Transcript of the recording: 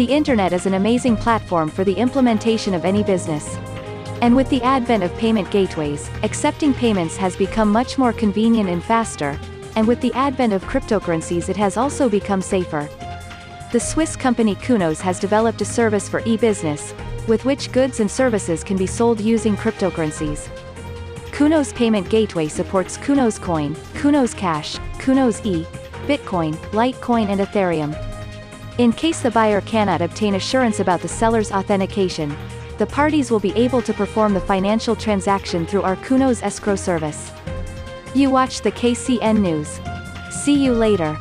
The internet is an amazing platform for the implementation of any business. And with the advent of payment gateways, accepting payments has become much more convenient and faster, and with the advent of cryptocurrencies it has also become safer. The Swiss company Kunos has developed a service for e-business, with which goods and services can be sold using cryptocurrencies. Kunos Payment Gateway supports Kunos Coin, Kunos Cash, Kunos E, Bitcoin, Litecoin and Ethereum. In case the buyer cannot obtain assurance about the seller's authentication, the parties will be able to perform the financial transaction through our Kunos escrow service. You watched the KCN News. See you later.